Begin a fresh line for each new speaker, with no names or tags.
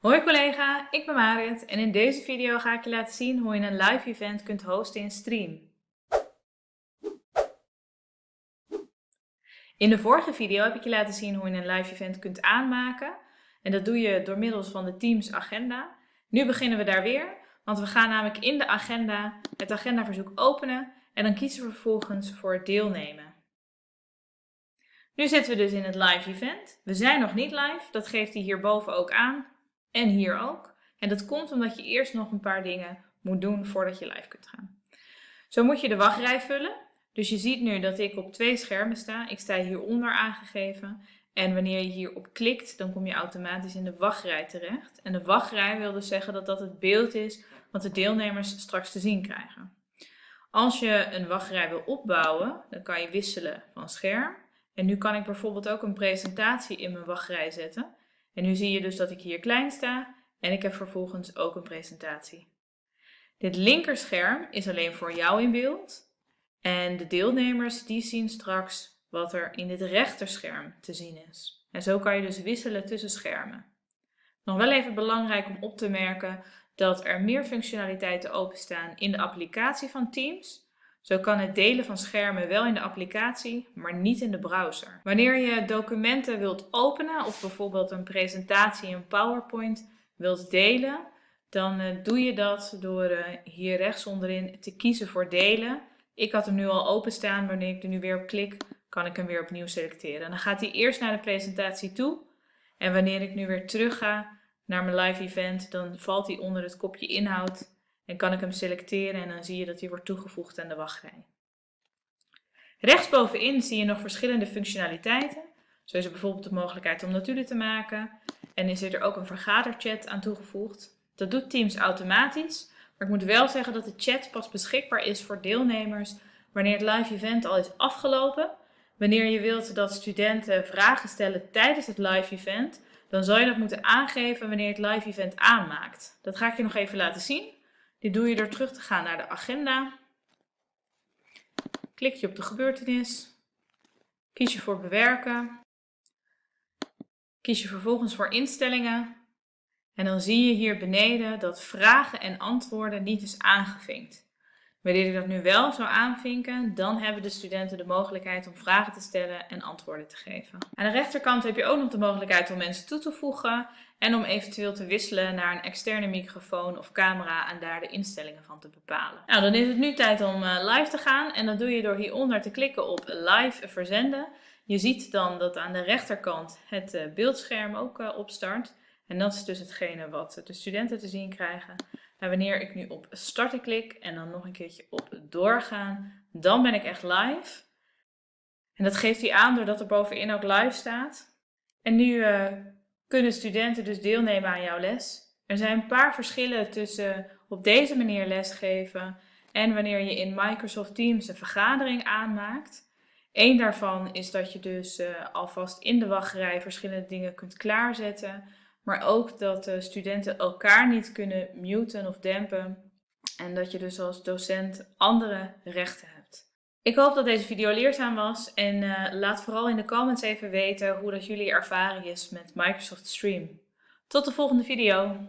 Hoi collega, ik ben Marit en in deze video ga ik je laten zien hoe je een live event kunt hosten in Stream. In de vorige video heb ik je laten zien hoe je een live event kunt aanmaken en dat doe je door middels van de Teams agenda. Nu beginnen we daar weer, want we gaan namelijk in de agenda het agendaverzoek openen en dan kiezen we vervolgens voor deelnemen. Nu zitten we dus in het live event. We zijn nog niet live, dat geeft hij hierboven ook aan. En hier ook. En dat komt omdat je eerst nog een paar dingen moet doen voordat je live kunt gaan. Zo moet je de wachtrij vullen. Dus je ziet nu dat ik op twee schermen sta. Ik sta hieronder aangegeven. En wanneer je hierop klikt, dan kom je automatisch in de wachtrij terecht. En de wachtrij wil dus zeggen dat dat het beeld is wat de deelnemers straks te zien krijgen. Als je een wachtrij wil opbouwen, dan kan je wisselen van scherm. En nu kan ik bijvoorbeeld ook een presentatie in mijn wachtrij zetten. En nu zie je dus dat ik hier klein sta en ik heb vervolgens ook een presentatie. Dit linkerscherm is alleen voor jou in beeld en de deelnemers die zien straks wat er in dit rechterscherm te zien is. En zo kan je dus wisselen tussen schermen. Nog wel even belangrijk om op te merken dat er meer functionaliteiten openstaan in de applicatie van Teams zo kan het delen van schermen wel in de applicatie, maar niet in de browser. Wanneer je documenten wilt openen of bijvoorbeeld een presentatie in PowerPoint wilt delen, dan uh, doe je dat door uh, hier rechts onderin te kiezen voor delen. Ik had hem nu al openstaan, wanneer ik er nu weer op klik, kan ik hem weer opnieuw selecteren. dan gaat hij eerst naar de presentatie toe en wanneer ik nu weer terug ga naar mijn live event, dan valt hij onder het kopje inhoud en kan ik hem selecteren en dan zie je dat hij wordt toegevoegd aan de wachtrij. Rechtsbovenin zie je nog verschillende functionaliteiten. Zo is er bijvoorbeeld de mogelijkheid om notulen te maken. En is er ook een vergaderchat aan toegevoegd. Dat doet Teams automatisch. Maar ik moet wel zeggen dat de chat pas beschikbaar is voor deelnemers wanneer het live event al is afgelopen. Wanneer je wilt dat studenten vragen stellen tijdens het live event, dan zal je dat moeten aangeven wanneer het live event aanmaakt. Dat ga ik je nog even laten zien. Dit doe je door terug te gaan naar de agenda. Klik je op de gebeurtenis. Kies je voor bewerken. Kies je vervolgens voor instellingen. En dan zie je hier beneden dat vragen en antwoorden niet is aangevinkt. Wanneer ik dat nu wel zou aanvinken, dan hebben de studenten de mogelijkheid om vragen te stellen en antwoorden te geven. Aan de rechterkant heb je ook nog de mogelijkheid om mensen toe te voegen en om eventueel te wisselen naar een externe microfoon of camera en daar de instellingen van te bepalen. Nou, dan is het nu tijd om eh, live te gaan en dat doe je door hieronder te klikken op live verzenden. Je ziet dan dat aan de rechterkant het eh, beeldscherm ook eh, opstart. En dat is dus hetgene wat de studenten te zien krijgen. En wanneer ik nu op starten klik en dan nog een keertje op doorgaan, dan ben ik echt live. En dat geeft hij aan doordat er bovenin ook live staat. En nu uh, kunnen studenten dus deelnemen aan jouw les. Er zijn een paar verschillen tussen op deze manier lesgeven en wanneer je in Microsoft Teams een vergadering aanmaakt. Eén daarvan is dat je dus uh, alvast in de wachtrij verschillende dingen kunt klaarzetten. Maar ook dat de studenten elkaar niet kunnen muten of dempen. En dat je dus als docent andere rechten hebt. Ik hoop dat deze video leerzaam was en uh, laat vooral in de comments even weten hoe dat jullie ervaring is met Microsoft Stream. Tot de volgende video!